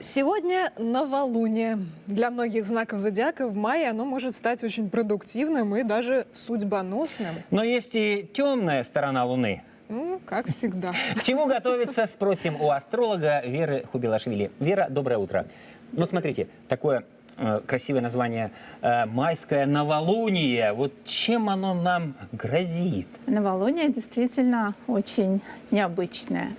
Сегодня новолуние. Для многих знаков зодиака в мае оно может стать очень продуктивным и даже судьбоносным. Но есть и темная сторона Луны. Ну, как всегда. К чему готовиться, спросим у астролога Веры Хубилашвили. Вера, доброе утро. Ну, смотрите, такое э, красивое название э, «Майское новолуние». Вот чем оно нам грозит? Новолуние действительно очень необычное.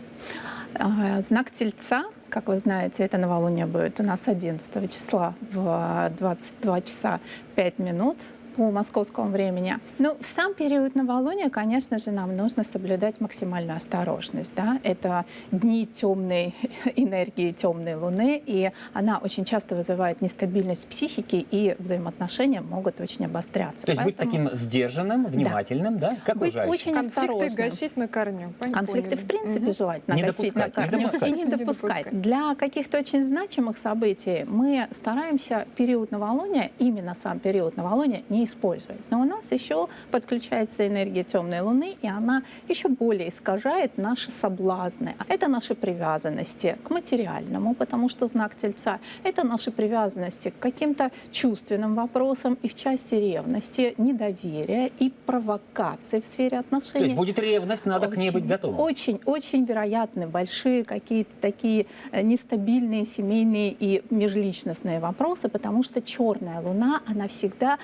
А, Знак Тельца, как вы знаете, это новолуние будет у нас 11 числа в 22 часа 5 минут по московскому времени. Но в сам период новолуния, конечно же, нам нужно соблюдать максимальную осторожность. Да? Это дни темной энергии темной Луны, и она очень часто вызывает нестабильность психики, и взаимоотношения могут очень обостряться. То есть быть Поэтому таким сдержанным, внимательным, да? Как быть очень Конфликты осторожным. гасить на корню. Пон- Конфликты, в принципе, Мгм. желательно Не гасить на допускать, не корню допускать. и не Не допускать. допускать. Для каких-то очень значимых событий мы стараемся период новолуния, именно сам период новолуния, не использовать. Но у нас еще подключается энергия темной луны, и она еще более искажает наши соблазны. Это наши привязанности к материальному, потому что знак Тельца — это наши привязанности к каким-то чувственным вопросам и в части ревности, недоверия и провокации в сфере отношений. То есть будет ревность, надо к ней быть готовым. Очень, очень вероятны большие какие-то такие э, нестабильные семейные и межличностные вопросы, потому что черная луна, она всегда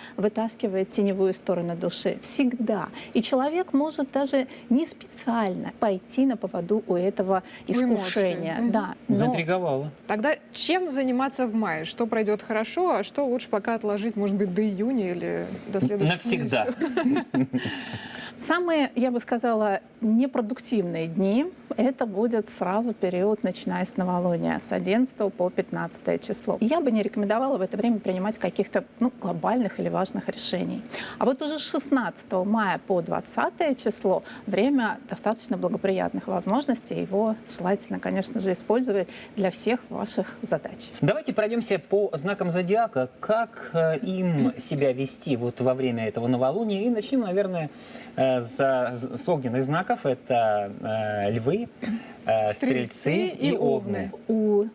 вытаскивает теневую сторону души. Всегда. И человек может даже не специально пойти на поводу у этого искушения. Да, но Заинтриговало. Тогда чем заниматься в мае? Что пройдет хорошо, а что лучше пока отложить, может быть, до июня или до следующего Навсегда. Самые, я бы сказала, непродуктивные дни – это будет сразу период, начиная с новолуния, с 11 по 15 число. Я бы не рекомендовала в это время принимать каких-то ну, глобальных или важных решений. А вот уже с 16 мая по 20 число время достаточно благоприятных возможностей. Его желательно, конечно же, использовать для всех ваших задач. Давайте пройдемся по знакам зодиака. Как э, им себя вести вот во время этого новолуния? И начнем, наверное, с огненных знаков. Это э, львы, э, Стрельцы стрельцы и и овны. овны. у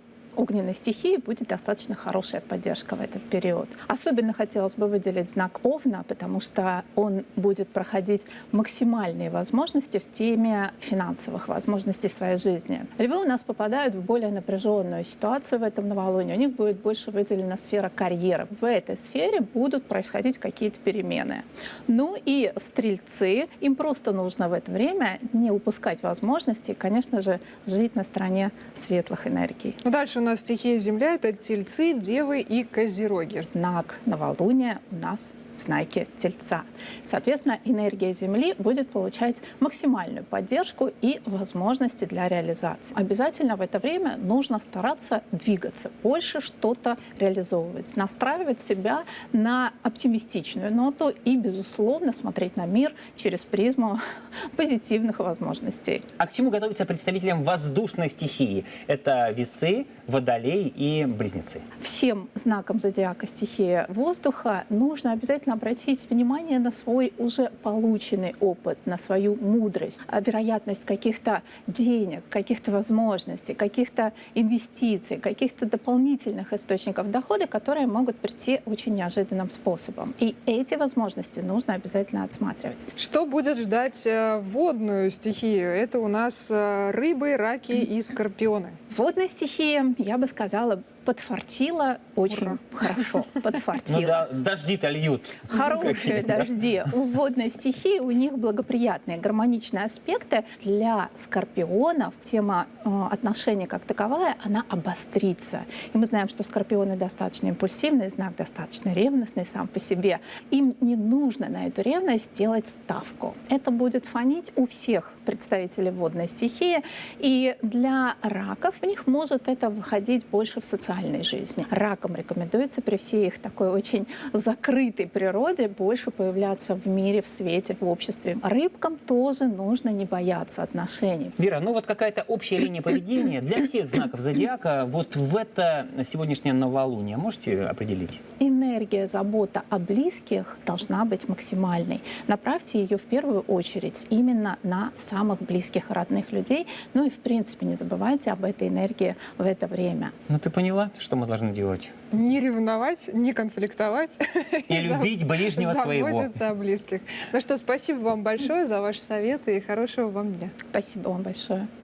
огненной стихии будет достаточно хорошая поддержка в этот период. Особенно хотелось бы выделить знак Овна, потому что он будет проходить максимальные возможности в теме финансовых возможностей своей жизни. Львы у нас попадают в более напряженную ситуацию в этом новолунии. У них будет больше выделена сфера карьеры. В этой сфере будут происходить какие-то перемены. Ну и стрельцы, им просто нужно в это время не упускать возможности, конечно же, жить на стороне светлых энергий. Ну, дальше у нас стихия Земля, это тельцы, девы и козероги. знак новолуния у нас в знаке Тельца. Соответственно, энергия Земли будет получать максимальную поддержку и возможности для реализации. Обязательно в это время нужно стараться двигаться, больше что-то реализовывать, настраивать себя на оптимистичную ноту и, безусловно, смотреть на мир через призму позитивных возможностей. А к чему готовиться представителям воздушной стихии? Это весы, водолей и близнецы. всем знакам зодиака стихия воздуха нужно обязательно обратить внимание на свой уже полученный опыт, на свою мудрость, а вероятность каких-то денег, каких-то возможностей, каких-то инвестиций, каких-то дополнительных источников дохода, которые могут прийти очень неожиданным способом. И эти возможности нужно обязательно отсматривать. Что будет ждать э, водную стихию? Это у нас э, рыбы, раки и скорпионы. Водная стихия, я бы сказала, подфартила очень Ура. хорошо. Ну Подфартила. да, дожди-то льют. Хорошие дожди. У водной стихии у них благоприятные гармоничные аспекты. Для скорпионов тема э, отношений как таковая, она обострится. И мы знаем, что скорпионы достаточно импульсивный знак, достаточно ревностный сам по себе. Им не нужно на эту ревность делать ставку. Это будет фонить у всех представителей водной стихии. И для раков у них может это выходить больше в социальной жизни. Ракам рекомендуется при всей их такой очень закрытой природе больше появляться в мире, в свете, в обществе. Рыбкам тоже нужно не бояться отношений. Вера, ну вот какая-то общая линия поведения для всех знаков зодиака вот в это сегодняшнее новолуние можете определить? Энергия, забота о близких должна быть максимальной. Направьте ее в первую очередь именно на самых близких родных людей. Ну и в принципе не забывайте об этой энергии в это время. Ну ты поняла, что мы должны делать? Не ревновать, не конфликтовать. И за- любить ближнего своего. Заботиться о близких. Ну что, спасибо вам большое за ваши советы и хорошего вам дня. Спасибо вам большое.